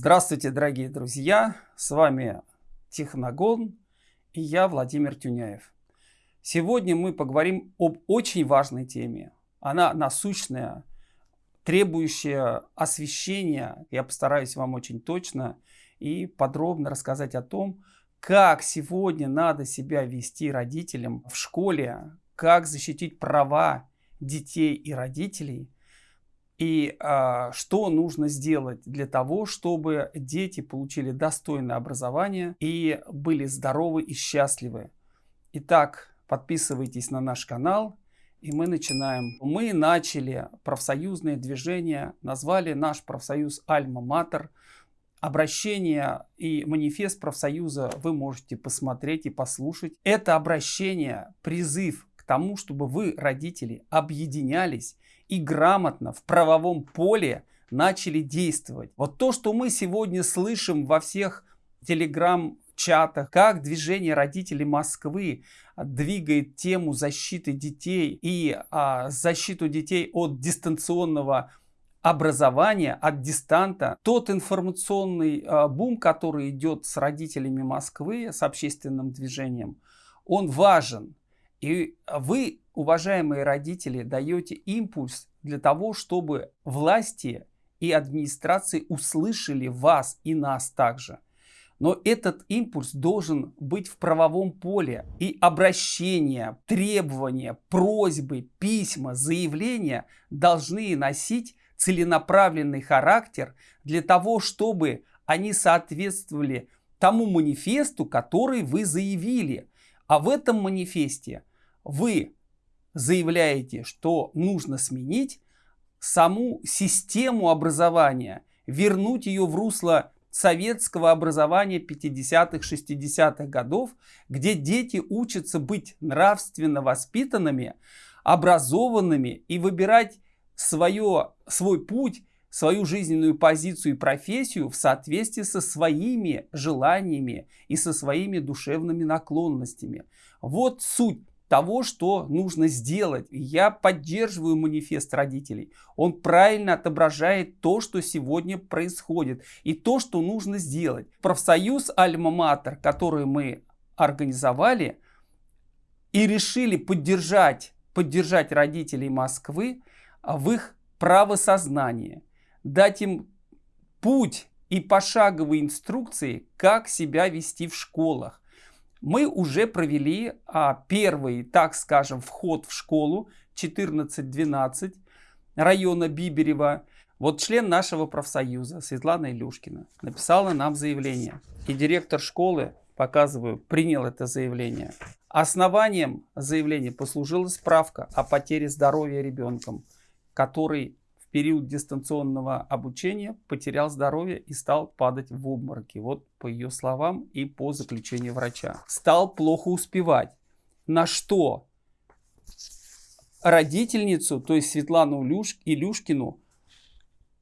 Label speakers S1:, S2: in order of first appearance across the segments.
S1: Здравствуйте, дорогие друзья! С вами Техногон и я, Владимир Тюняев. Сегодня мы поговорим об очень важной теме. Она насущная, требующая освещения. Я постараюсь вам очень точно и подробно рассказать о том, как сегодня надо себя вести родителям в школе, как защитить права детей и родителей – и а, что нужно сделать для того, чтобы дети получили достойное образование и были здоровы и счастливы. Итак, подписывайтесь на наш канал, и мы начинаем. Мы начали профсоюзное движение, назвали наш профсоюз «Альма-Матер». Обращение и манифест профсоюза вы можете посмотреть и послушать. Это обращение, призыв к тому, чтобы вы, родители, объединялись и грамотно в правовом поле начали действовать. Вот то, что мы сегодня слышим во всех телеграм-чатах, как движение родителей Москвы двигает тему защиты детей и а, защиту детей от дистанционного образования, от дистанта. Тот информационный а, бум, который идет с родителями Москвы, с общественным движением, он важен. И вы, уважаемые родители, даете импульс для того, чтобы власти и администрации услышали вас и нас также. Но этот импульс должен быть в правовом поле. И обращения, требования, просьбы, письма, заявления должны носить целенаправленный характер для того, чтобы они соответствовали тому манифесту, который вы заявили. А в этом манифесте вы заявляете, что нужно сменить саму систему образования, вернуть ее в русло советского образования 50-х, 60-х годов, где дети учатся быть нравственно воспитанными, образованными и выбирать свое, свой путь, свою жизненную позицию и профессию в соответствии со своими желаниями и со своими душевными наклонностями. Вот суть того, что нужно сделать. Я поддерживаю манифест родителей. Он правильно отображает то, что сегодня происходит и то, что нужно сделать. Профсоюз Альма-Матер, который мы организовали и решили поддержать, поддержать родителей Москвы в их правосознании, дать им путь и пошаговые инструкции, как себя вести в школах, мы уже провели а, первый, так скажем, вход в школу 14-12 района Биберева. Вот член нашего профсоюза Светлана Илюшкина написала нам заявление. И директор школы, показываю, принял это заявление. Основанием заявления послужила справка о потере здоровья ребенком, который период дистанционного обучения потерял здоровье и стал падать в обмороки. Вот по ее словам и по заключению врача. Стал плохо успевать. На что родительницу, то есть Светлану Илюш, Илюшкину,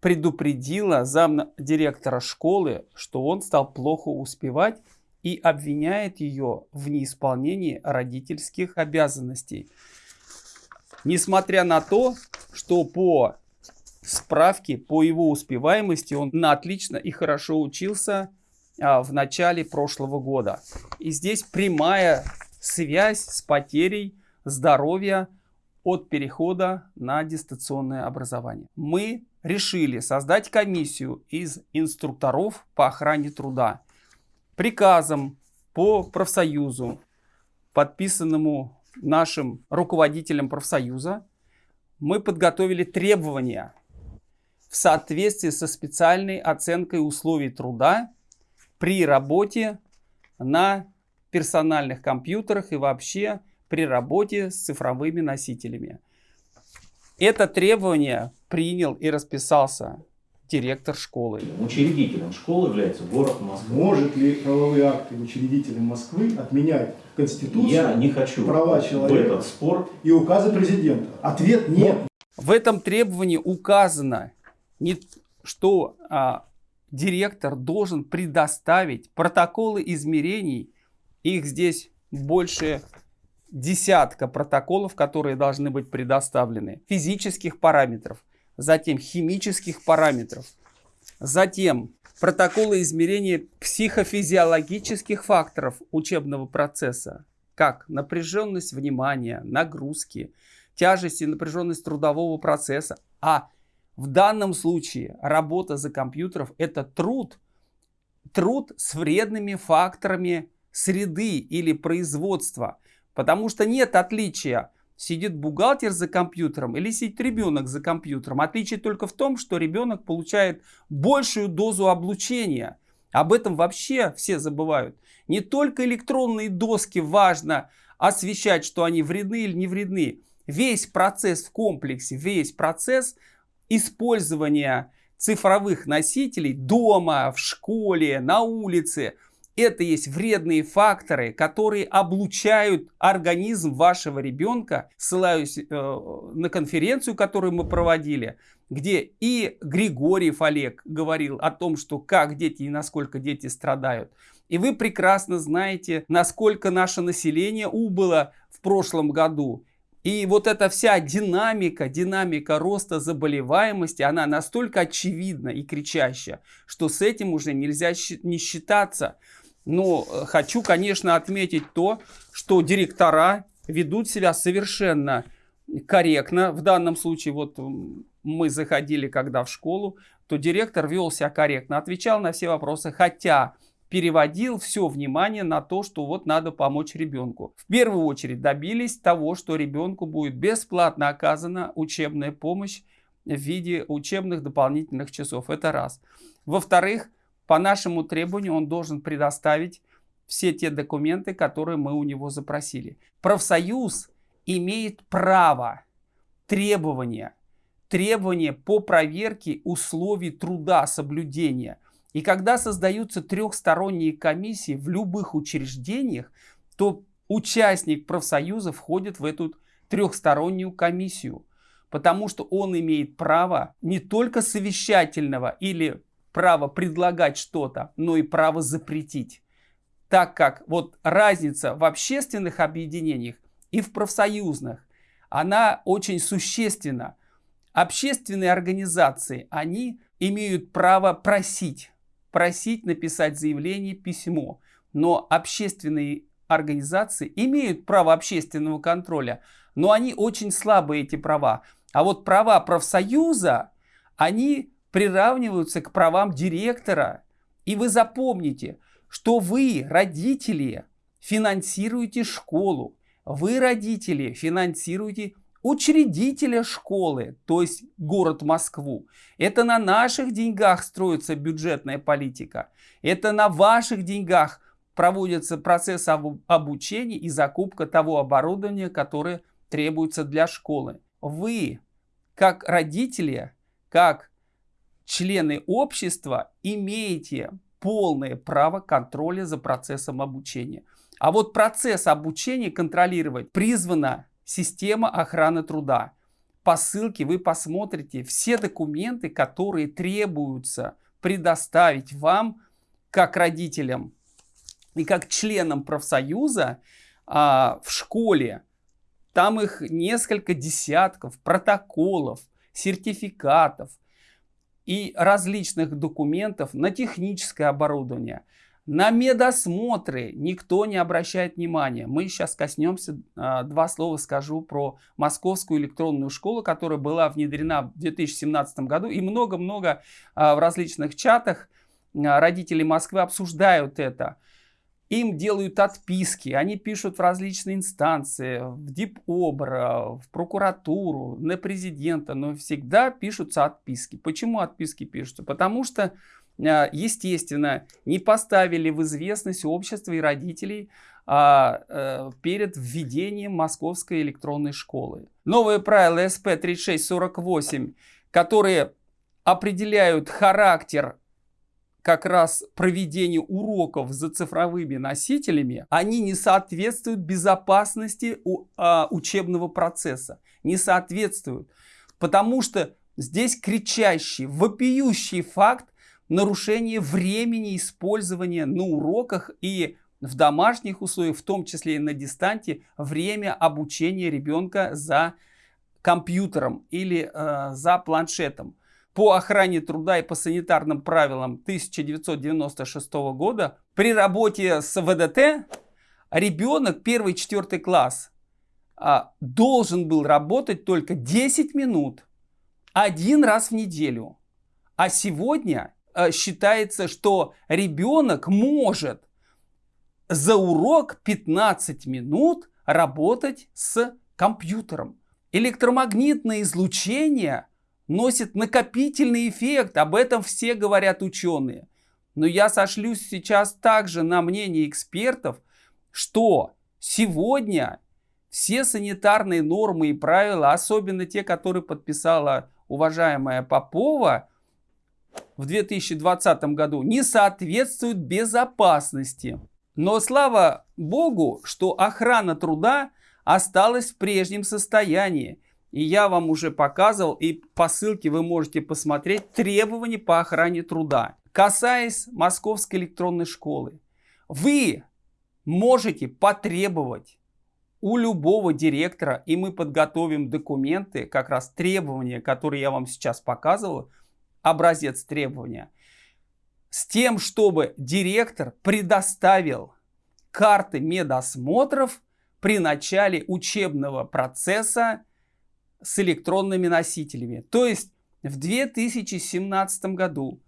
S1: предупредила зам директора школы, что он стал плохо успевать и обвиняет ее в неисполнении родительских обязанностей. Несмотря на то, что по справки по его успеваемости. Он на отлично и хорошо учился а, в начале прошлого года. И здесь прямая связь с потерей здоровья от перехода на дистанционное образование. Мы решили создать комиссию из инструкторов по охране труда. Приказом по профсоюзу, подписанному нашим руководителем профсоюза, мы подготовили требования в соответствии со специальной оценкой условий труда при работе на персональных компьютерах и вообще при работе с цифровыми носителями. Это требование принял и расписался директор школы.
S2: Учредителем школы является город Москва.
S3: Может ли правовые акты учредителя Москвы отменять Конституцию,
S2: Я не хочу
S3: права человека
S2: в этот спор
S3: и указы президента? Ответ нет.
S1: В этом требовании указано не, что а, директор должен предоставить протоколы измерений, их здесь больше десятка протоколов, которые должны быть предоставлены, физических параметров, затем химических параметров, затем протоколы измерения психофизиологических факторов учебного процесса, как напряженность внимания, нагрузки, тяжесть и напряженность трудового процесса. А в данном случае работа за компьютером – это труд, труд с вредными факторами среды или производства. Потому что нет отличия, сидит бухгалтер за компьютером или сидит ребенок за компьютером. Отличие только в том, что ребенок получает большую дозу облучения. Об этом вообще все забывают. Не только электронные доски важно освещать, что они вредны или не вредны. Весь процесс в комплексе, весь процесс использования цифровых носителей дома, в школе, на улице – это есть вредные факторы, которые облучают организм вашего ребенка. Ссылаюсь э, на конференцию, которую мы проводили, где и Григорьев Олег говорил о том, что как дети и насколько дети страдают. И вы прекрасно знаете, насколько наше население убыло в прошлом году. И вот эта вся динамика, динамика роста заболеваемости, она настолько очевидна и кричащая, что с этим уже нельзя не считаться. Но э, хочу, конечно, отметить то, что директора ведут себя совершенно корректно. В данном случае, вот мы заходили когда в школу, то директор вел себя корректно, отвечал на все вопросы, хотя переводил все внимание на то, что вот надо помочь ребенку. В первую очередь добились того, что ребенку будет бесплатно оказана учебная помощь в виде учебных дополнительных часов. Это раз. Во-вторых, по нашему требованию он должен предоставить все те документы, которые мы у него запросили. Профсоюз имеет право требования, требования по проверке условий труда, соблюдения. И когда создаются трехсторонние комиссии в любых учреждениях, то участник профсоюза входит в эту трехстороннюю комиссию, потому что он имеет право не только совещательного или право предлагать что-то, но и право запретить. Так как вот разница в общественных объединениях и в профсоюзных, она очень существенна. Общественные организации, они имеют право просить, просить написать заявление, письмо. Но общественные организации имеют право общественного контроля, но они очень слабые, эти права. А вот права профсоюза, они приравниваются к правам директора. И вы запомните, что вы, родители, финансируете школу. Вы, родители, финансируете учредителя школы, то есть город Москву. Это на наших деньгах строится бюджетная политика. Это на ваших деньгах проводится процесс обучения и закупка того оборудования, которое требуется для школы. Вы, как родители, как члены общества имеете полное право контроля за процессом обучения. А вот процесс обучения контролировать призвана система охраны труда. По ссылке вы посмотрите все документы, которые требуются предоставить вам, как родителям и как членам профсоюза а, в школе. Там их несколько десятков протоколов, сертификатов, и различных документов на техническое оборудование. На медосмотры никто не обращает внимания. Мы сейчас коснемся, а, два слова скажу про Московскую электронную школу, которая была внедрена в 2017 году. И много-много а, в различных чатах а, родители Москвы обсуждают это им делают отписки, они пишут в различные инстанции, в ДИПОБР, в прокуратуру, на президента, но всегда пишутся отписки. Почему отписки пишутся? Потому что, естественно, не поставили в известность общество и родителей а, а, перед введением московской электронной школы. Новые правила СП-3648, которые определяют характер как раз проведение уроков за цифровыми носителями, они не соответствуют безопасности а, учебного процесса. Не соответствуют. Потому что здесь кричащий, вопиющий факт нарушения времени использования на уроках и в домашних условиях, в том числе и на дистанте, время обучения ребенка за компьютером или э, за планшетом. по охране труда и по санитарным правилам 1996 года при работе с ВДТ ребенок первый четвертый класс а, должен был работать только 10 минут один раз в неделю. А сегодня считается, что ребенок может за урок 15 минут работать с компьютером. Электромагнитное излучение носит накопительный эффект, об этом все говорят ученые. Но я сошлюсь сейчас также на мнение экспертов, что сегодня все санитарные нормы и правила, особенно те, которые подписала уважаемая Попова в 2020 году, не соответствуют безопасности. Но слава богу, что охрана труда осталась в прежнем состоянии. И я вам уже показывал, и по ссылке вы можете посмотреть требования по охране труда. Касаясь Московской электронной школы, вы можете потребовать у любого директора, и мы подготовим документы, как раз требования, которые я вам сейчас показывал, образец требования, с тем, чтобы директор предоставил карты медосмотров при начале учебного процесса с электронными носителями. То есть в 2017 году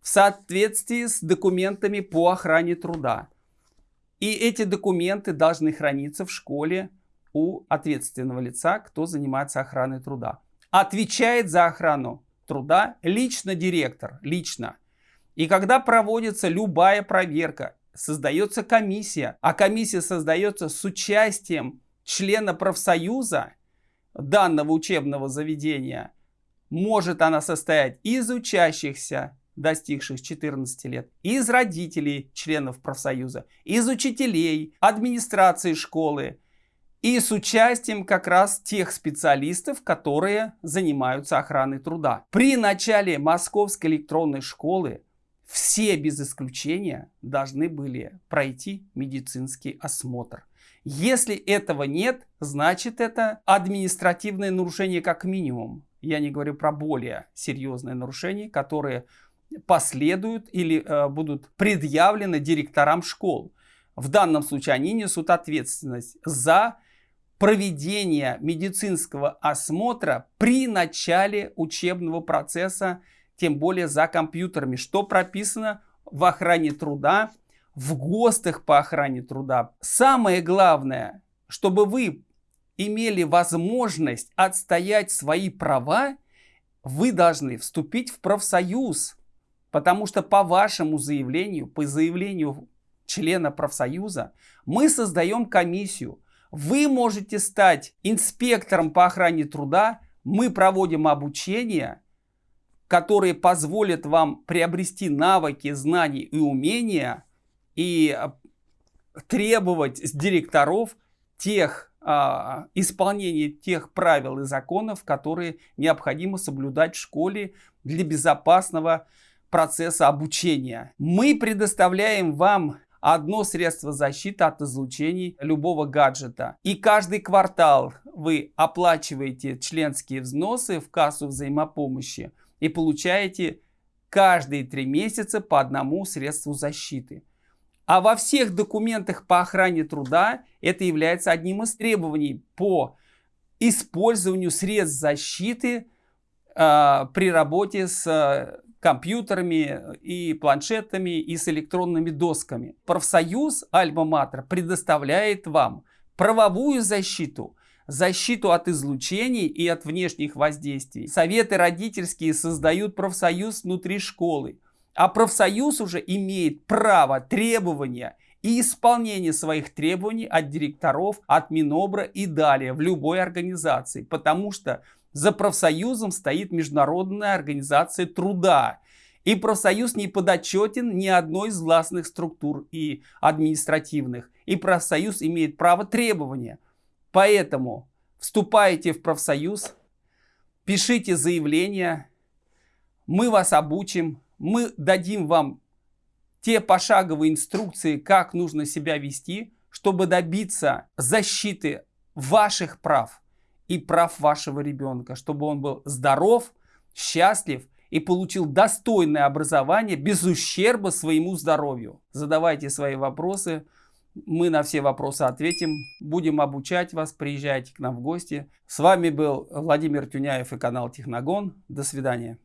S1: в соответствии с документами по охране труда. И эти документы должны храниться в школе у ответственного лица, кто занимается охраной труда. Отвечает за охрану труда лично директор, лично. И когда проводится любая проверка, создается комиссия, а комиссия создается с участием члена профсоюза данного учебного заведения, может она состоять из учащихся, достигших 14 лет, из родителей членов профсоюза, из учителей, администрации школы и с участием как раз тех специалистов, которые занимаются охраной труда. При начале Московской электронной школы все без исключения должны были пройти медицинский осмотр. Если этого нет, значит это административное нарушение как минимум. Я не говорю про более серьезные нарушения, которые последуют или э, будут предъявлены директорам школ. В данном случае они несут ответственность за проведение медицинского осмотра при начале учебного процесса тем более за компьютерами, что прописано в охране труда, в ГОСТах по охране труда. Самое главное, чтобы вы имели возможность отстоять свои права, вы должны вступить в профсоюз, потому что по вашему заявлению, по заявлению члена профсоюза, мы создаем комиссию. Вы можете стать инспектором по охране труда, мы проводим обучение – которые позволят вам приобрести навыки, знания и умения и а, требовать с директоров тех а, исполнения тех правил и законов, которые необходимо соблюдать в школе для безопасного процесса обучения. Мы предоставляем вам одно средство защиты от излучений любого гаджета. И каждый квартал вы оплачиваете членские взносы в кассу взаимопомощи и получаете каждые три месяца по одному средству защиты. А во всех документах по охране труда это является одним из требований по использованию средств защиты при работе с э, компьютерами и планшетами и с электронными досками. Профсоюз Альма-Матер предоставляет вам правовую защиту защиту от излучений и от внешних воздействий. Советы родительские создают профсоюз внутри школы. А профсоюз уже имеет право требования и исполнение своих требований от директоров, от Минобра и далее в любой организации. Потому что за профсоюзом стоит Международная организация труда. И профсоюз не подотчетен ни одной из властных структур и административных. И профсоюз имеет право требования. Поэтому вступайте в профсоюз, пишите заявление, мы вас обучим, мы дадим вам те пошаговые инструкции, как нужно себя вести, чтобы добиться защиты ваших прав и прав вашего ребенка, чтобы он был здоров, счастлив и получил достойное образование без ущерба своему здоровью. Задавайте свои вопросы, мы на все вопросы ответим, будем обучать вас, приезжайте к нам в гости. С вами был Владимир Тюняев и канал Техногон. До свидания.